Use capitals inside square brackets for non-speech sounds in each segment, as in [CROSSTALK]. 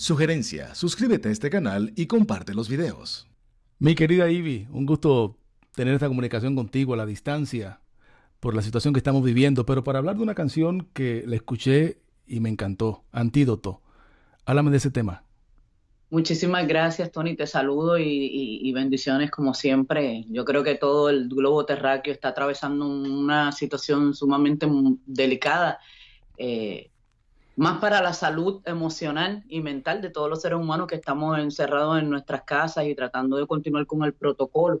Sugerencia, suscríbete a este canal y comparte los videos. Mi querida Ivy, un gusto tener esta comunicación contigo a la distancia por la situación que estamos viviendo, pero para hablar de una canción que la escuché y me encantó, Antídoto. Háblame de ese tema. Muchísimas gracias, Tony. Te saludo y, bendiciones como siempre. Yo creo que todo el globo terráqueo está atravesando una situación sumamente delicada. Eh, más para la salud emocional y mental de todos los seres humanos que estamos encerrados en nuestras casas y tratando de continuar con el protocolo.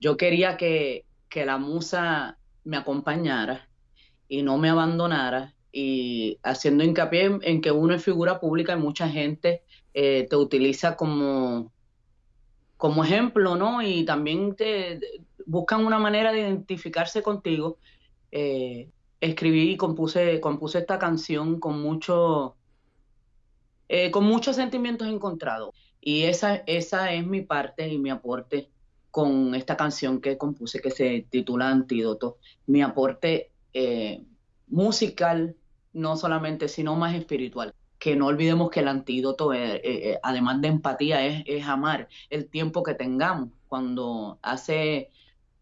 Yo quería que, la musa me acompañara y no me abandonara y haciendo hincapié en, que uno es figura pública y mucha gente eh, te utiliza como, como ejemplo, ¿no? Y también te buscan una manera de identificarse contigo. Eh, escribí y compuse, compuse esta canción con mucho, eh, con muchos sentimientos encontrados. Y esa, esa es mi parte y mi aporte con esta canción que compuse que se titula Antídoto. Mi aporte eh, musical, no solamente, sino más espiritual. Que no olvidemos que el antídoto, eh, además de empatía, es, es amar el tiempo que tengamos. Cuando hace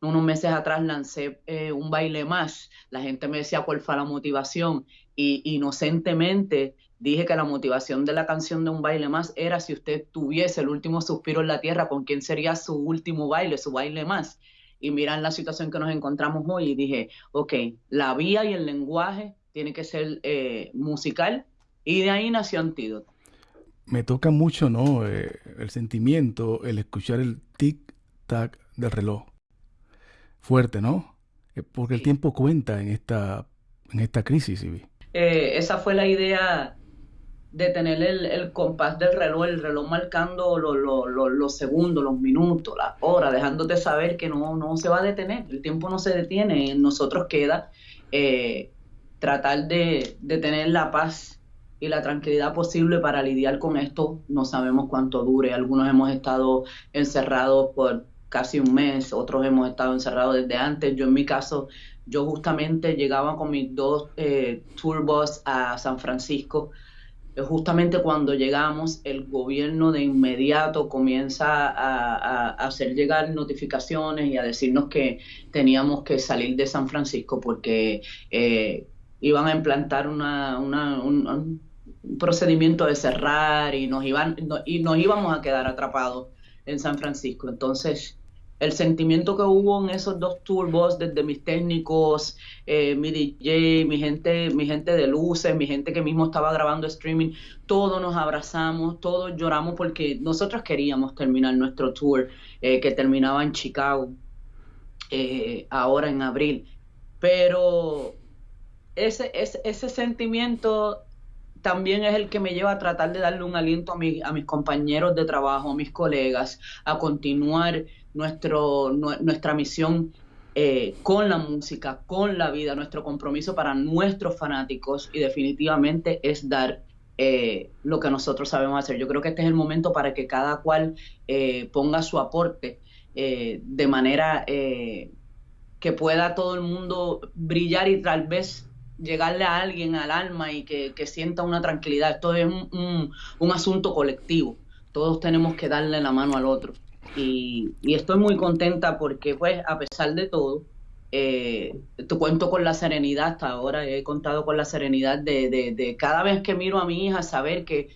unos meses atrás lancé eh, un baile más, la gente me decía cuál fue la motivación y inocentemente dije que la motivación de la canción de un baile más era si usted tuviese el último suspiro en la tierra, ¿con quién sería su último baile, su baile más? Y miran la situación que nos encontramos hoy y dije, ok, la vía y el lenguaje tiene que ser eh, musical y de ahí nació Antídoto. Me toca mucho, ¿no? Eh, el sentimiento, el escuchar el tic-tac del reloj fuerte, ¿no? Eh, porque el tiempo cuenta en esta, en esta crisis, Ivy. Eh, esa fue la idea de tener el, compás del reloj, el reloj marcando los segundos, los minutos, las horas, dejándote saber que no, no se va a detener, el tiempo no se detiene, en nosotros queda eh, tratar de, de tener la paz y la tranquilidad posible para lidiar con esto. No sabemos cuánto dure. Algunos hemos estado encerrados por casi un mes, otros hemos estado encerrados desde antes. Yo en mi caso, yo justamente llegaba con mis dos eh, tourbus a San Francisco. Eh, justamente cuando llegamos, el gobierno de inmediato comienza a, hacer llegar notificaciones y a decirnos que teníamos que salir de San Francisco porque eh, iban a implantar una, un, procedimiento de cerrar y nos, iban, y nos íbamos a quedar atrapados en San Francisco. Entonces, el sentimiento que hubo en esos dos turbos, desde mis técnicos, eh, mi DJ, mi gente, mi gente de luces, mi gente que mismo estaba grabando streaming, todos nos abrazamos, todos lloramos porque nosotros queríamos terminar nuestro tour eh, que terminaba en Chicago, eh, ahora en abril. Pero ese, ese, ese sentimiento también es el que me lleva a tratar de darle un aliento a, a mis compañeros de trabajo, a mis colegas, a continuar nuestro, nuestra misión eh, con la música, con la vida, nuestro compromiso para nuestros fanáticos y definitivamente es dar eh, lo que nosotros sabemos hacer. Yo creo que este es el momento para que cada cual eh, ponga su aporte de manera que pueda todo el mundo brillar y tal vez llegarle a alguien al alma y que, sienta una tranquilidad. Esto es un, un, asunto colectivo. Todos tenemos que darle la mano al otro. Y, estoy muy contenta porque, pues, a pesar de todo, eh, cuento con la serenidad hasta ahora. He contado con la serenidad de, de, cada vez que miro a mi hija saber que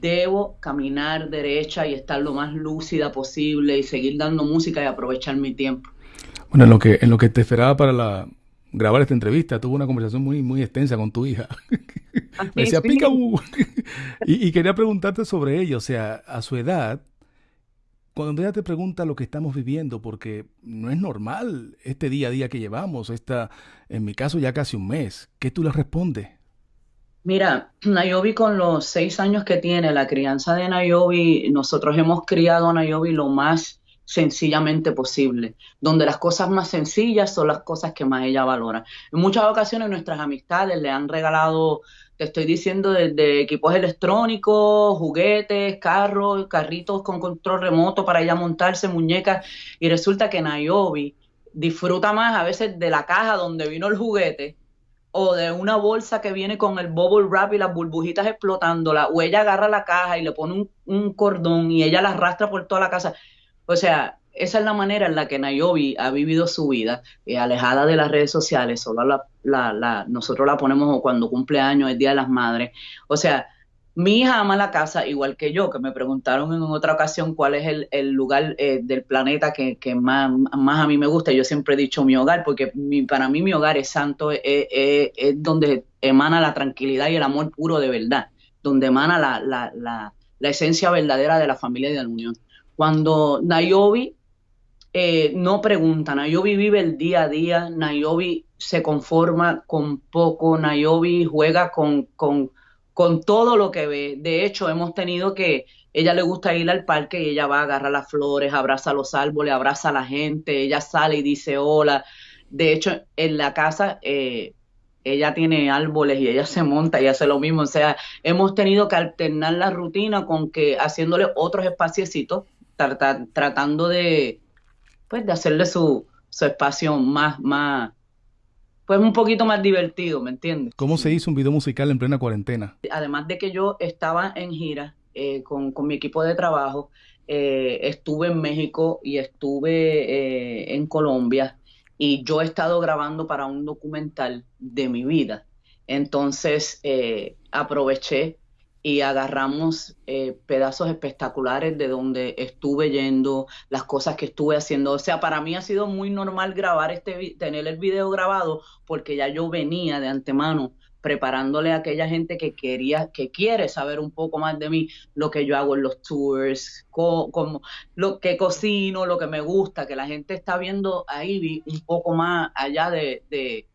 debo caminar derecha y estar lo más lúcida posible y seguir dando música y aprovechar mi tiempo. Bueno, en lo que, en lo que te esperaba para la, grabar esta entrevista, tuve una conversación muy, muy extensa con tu hija. Ah, [LAUGHS] Me decía, pica [LAUGHS] y, y, quería preguntarte sobre ello. O sea, a su edad, cuando ella te pregunta lo que estamos viviendo, porque no es normal este día a día que llevamos, esta, en mi caso ya casi un mes, ¿qué tú le respondes? Mira, [CLEARS THROAT] Nayobi con los seis años que tiene, la crianza de Nayobi, nosotros hemos criado a Nayobi lo más sencillamente posible, donde las cosas más sencillas son las cosas que más ella valora. En muchas ocasiones nuestras amistades le han regalado, te estoy diciendo, desde equipos electrónicos, juguetes, carros, carritos con control remoto para ella montarse, muñecas, y resulta que Nayobi disfruta más a veces de la caja donde vino el juguete o de una bolsa que viene con el bubble wrap y las burbujitas explotándola, o ella agarra la caja y le pone un, cordón y ella la arrastra por toda la casa. O sea, esa es la manera en la que Nayobi ha vivido su vida, eh, alejada de las redes sociales, solo la, nosotros la ponemos cuando cumple años, el Día de las Madres. O sea, mi hija ama la casa igual que yo, que me preguntaron en otra ocasión cuál es el, lugar eh, del planeta que, más, a mí me gusta. Yo siempre he dicho mi hogar, porque para mí mi hogar es santo, es, donde emana la tranquilidad y el amor puro de verdad, donde emana la, la, la, la esencia verdadera de la familia y de la unión. Cuando Nayobi eh, no pregunta, Nayobi vive el día a día, Nayobi se conforma con poco, Nayobi juega con, con con todo lo que ve. De hecho, hemos tenido que, ella le gusta ir al parque y ella va a agarrar las flores, abraza los árboles, abraza a la gente, ella sale y dice hola. De hecho, en la casa eh, ella tiene árboles y ella [LAUGHS] se monta y hace lo mismo. O sea, hemos tenido que alternar la rutina con que haciéndole otros espaciecitos, tratando de, pues, de hacerle su, su espacio más, más, pues un poquito más divertido, ¿me entiendes? ¿Cómo se hizo un video musical en plena cuarentena? Además de que yo estaba en gira eh, con, mi equipo de trabajo, eh, estuve en México y estuve eh, en Colombia y yo he estado grabando para un documental de mi vida. Entonces aproveché y agarramos eh, pedazos espectaculares de donde estuve yendo, las cosas que estuve haciendo. O sea, para mí ha sido muy normal grabar este, tener el video grabado, porque ya yo venía de antemano preparándole a aquella gente que quería, que quiere saber un poco más de mí, lo que yo hago en los tours, lo que cocino, lo que me gusta, que la gente está viendo ahí un poco más allá de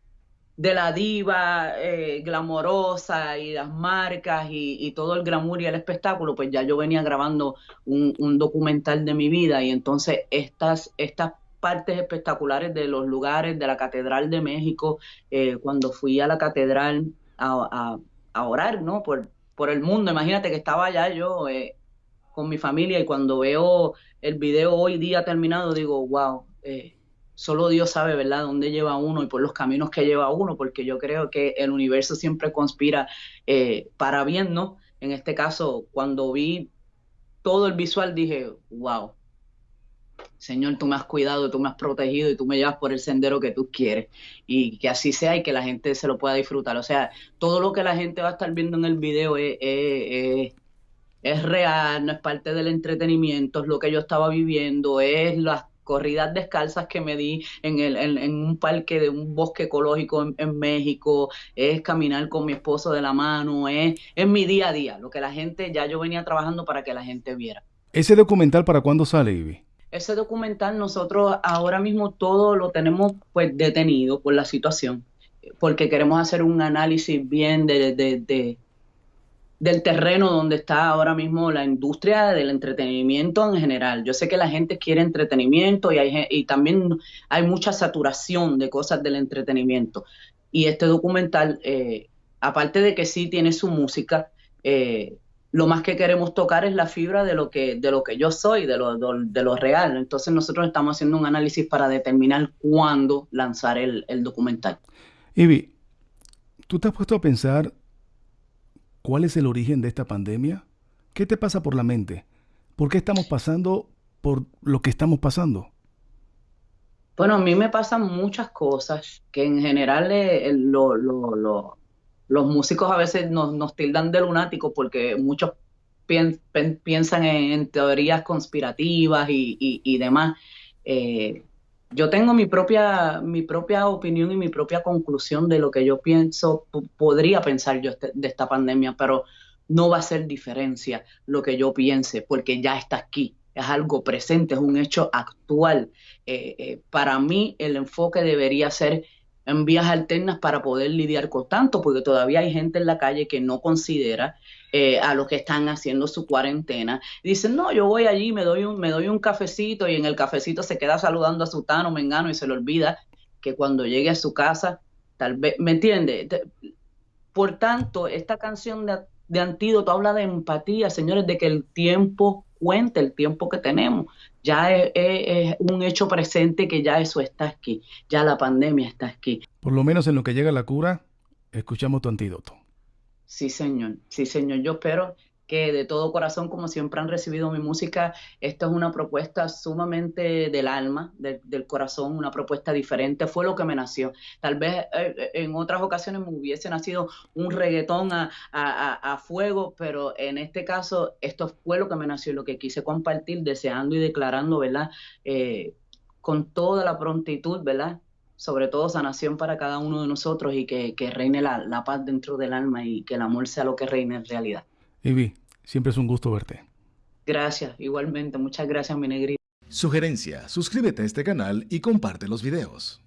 la diva eh, glamorosa y las marcas y, todo el glamour y el espectáculo, pues ya yo venía grabando un, documental de mi vida y entonces estas, estas partes espectaculares de los lugares de la Catedral de México, eh, cuando fui a la catedral a, orar, ¿no? Por, por el mundo, imagínate que estaba allá yo eh, con mi familia y cuando veo el video hoy día terminado digo, wow, eh, solo Dios sabe, ¿verdad?, dónde lleva uno y por los caminos que lleva uno, porque yo creo que el universo siempre conspira eh, para bien, ¿no? En este caso, cuando vi todo el visual, dije, wow, Señor, tú me has cuidado, tú me has protegido y tú me llevas por el sendero que tú quieres. Y que así sea y que la gente se lo pueda disfrutar. O sea, todo lo que la gente va a estar viendo en el video es, es, es real, no es parte del entretenimiento, es lo que yo estaba viviendo, es las corridas descalzas que me di en, el, en, un parque de un bosque ecológico en, México, es caminar con mi esposo de la mano, es, es mi día a día, lo que la gente, ya yo venía trabajando para que la gente viera. ¿Ese documental para cuándo sale, Ivy? Ese documental nosotros ahora mismo todo lo tenemos pues detenido por la situación, porque queremos hacer un análisis bien de, de del terreno donde está ahora mismo la industria del entretenimiento en general. Yo sé que la gente quiere entretenimiento y, hay, y también hay mucha saturación de cosas del entretenimiento. Y este documental, eh, aparte de que sí tiene su música, eh, lo más que queremos tocar es la fibra de lo que, de lo que yo soy, de lo, de lo real. Entonces nosotros estamos haciendo un análisis para determinar cuándo lanzar el, el documental. Ivy, ¿tú te has puesto a pensar ¿Cuál es el origen de esta pandemia? ¿Qué te pasa por la mente? ¿Por qué estamos pasando por lo que estamos pasando? Bueno, a mí me pasan muchas cosas que en general eh, los músicos a veces nos, tildan de lunáticos porque muchos piensan en, teorías conspirativas y, demás. Eh, yo tengo mi propia, mi propia opinión y mi propia conclusión de lo que yo pienso, podría pensar yo este, de esta pandemia, pero no va a ser diferencia lo que yo piense, porque ya está aquí, es algo presente, es un hecho actual. Eh, eh, para mí el enfoque debería ser en vías alternas para poder lidiar con tanto, porque todavía hay gente en la calle que no considera eh, a los que están haciendo su cuarentena. Dicen, no, yo voy allí, me doy, un, me doy un cafecito y en el cafecito se queda saludando a su tano, mengano y se le olvida que cuando llegue a su casa, tal vez, ¿me entiende? Por tanto, esta canción de, de Antídoto habla de empatía, señores, de que el tiempo cuenta, el tiempo que tenemos ya es, un hecho presente que ya eso está aquí, ya la pandemia está aquí. Por lo menos en lo que llega la cura, escuchamos tu antídoto. Sí, señor. Sí, señor. Yo espero que de todo corazón, como siempre han recibido mi música, esta es una propuesta sumamente del alma, del corazón, una propuesta diferente, fue lo que me nació. Tal vez eh, eh, en otras ocasiones me hubiese nacido un reggaetón a, fuego, pero en este caso esto fue lo que me nació, lo que quise compartir, deseando y declarando, ¿verdad? Eh, con toda la prontitud, ¿verdad? Sobre todo sanación para cada uno de nosotros y que, reine la, la paz dentro del alma y que el amor sea lo que reine en realidad. Ivy, siempre es un gusto verte. Gracias, igualmente. Muchas gracias, mi negrita. Sugerencia, suscríbete a este canal y comparte los videos.